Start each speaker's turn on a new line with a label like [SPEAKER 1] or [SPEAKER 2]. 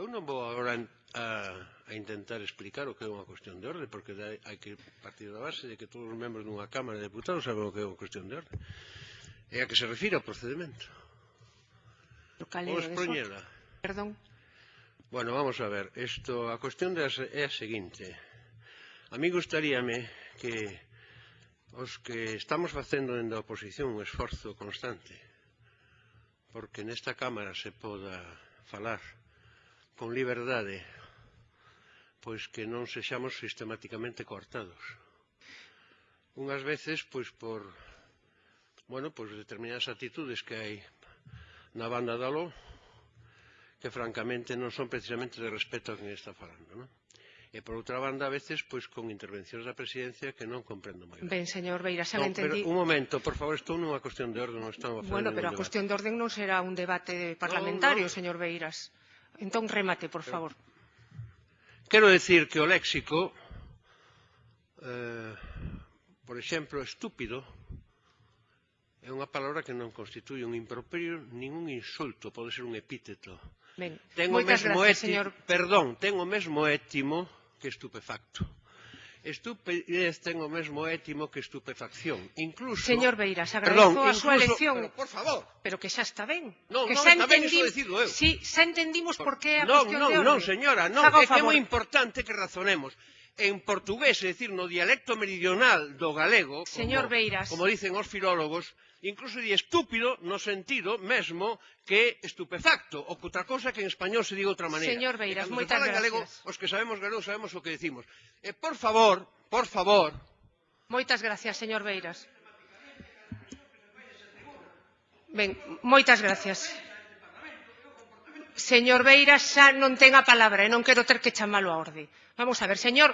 [SPEAKER 1] Eu non vou agora a, a intentar explicar o que é unha cuestión de orde, porque hai, que partir da base de que todos os membros dunha Cámara de Deputados saben o que é unha cuestión de orde. É a que se refira o procedimento. Vou expoñela.
[SPEAKER 2] Perdón.
[SPEAKER 1] Bueno, vamos a ver. Esto, a cuestión de, é a seguinte. A mí gustaríame que os que estamos facendo dende a oposición un esforzo constante porque nesta Cámara se poda falar con liberdade, pois que non sexamos sistematicamente cortados Unhas veces, pois por bueno, pois determinadas actitudes que hai na banda da lo, que francamente non son precisamente de respeto a quen está falando, non? E por outra banda, a veces, pois con intervencións da presidencia que non comprendo moi ben.
[SPEAKER 2] Ben, señor Beira, xa
[SPEAKER 1] no,
[SPEAKER 2] entendí.
[SPEAKER 1] Pero, un momento, por favor, estou nunha cuestión de orden, non estamos
[SPEAKER 2] Bueno, pero a cuestión de orden non será un debate parlamentario, no, no. señor Beiras. Entón remate, por favor.
[SPEAKER 1] Quero decir que o léxico, eh, por exemplo, estúpido, é unha palabra que non constituye un improperio nin un insulto, pode ser un epíteto.
[SPEAKER 2] Ben, ten o mesmo gracias, señor...
[SPEAKER 1] Perdón, ten o mesmo étimo que estupefacto. Estupidez ten o mesmo étimo que estupefacción. Incluso...
[SPEAKER 2] Señor Beiras, agradezo
[SPEAKER 1] perdón,
[SPEAKER 2] a súa elección.
[SPEAKER 1] Pero, por favor.
[SPEAKER 2] Pero que xa está ben.
[SPEAKER 1] Non,
[SPEAKER 2] que
[SPEAKER 1] non
[SPEAKER 2] xa
[SPEAKER 1] está entendim... ben, iso decido eu.
[SPEAKER 2] Si, xa entendimos por, por que a
[SPEAKER 1] non,
[SPEAKER 2] cuestión
[SPEAKER 1] non,
[SPEAKER 2] de orde.
[SPEAKER 1] Non, non, señora, non. É que é moi importante que razonemos en portugués, é dicir, no dialecto meridional do galego,
[SPEAKER 2] Señor
[SPEAKER 1] como,
[SPEAKER 2] Beiras.
[SPEAKER 1] como dicen os filólogos, incluso di estúpido no sentido mesmo que estupefacto, ou outra cosa que en español se diga outra maneira.
[SPEAKER 2] Señor Beiras,
[SPEAKER 1] e
[SPEAKER 2] moitas se
[SPEAKER 1] gracias. galego, os que sabemos galego sabemos o que decimos. E por favor, por favor...
[SPEAKER 2] Moitas gracias, señor Beiras. Ben, moitas gracias. Señor Beiras xa non ten a palabra e non quero ter que chamalo a orde. Vamos a ver, señor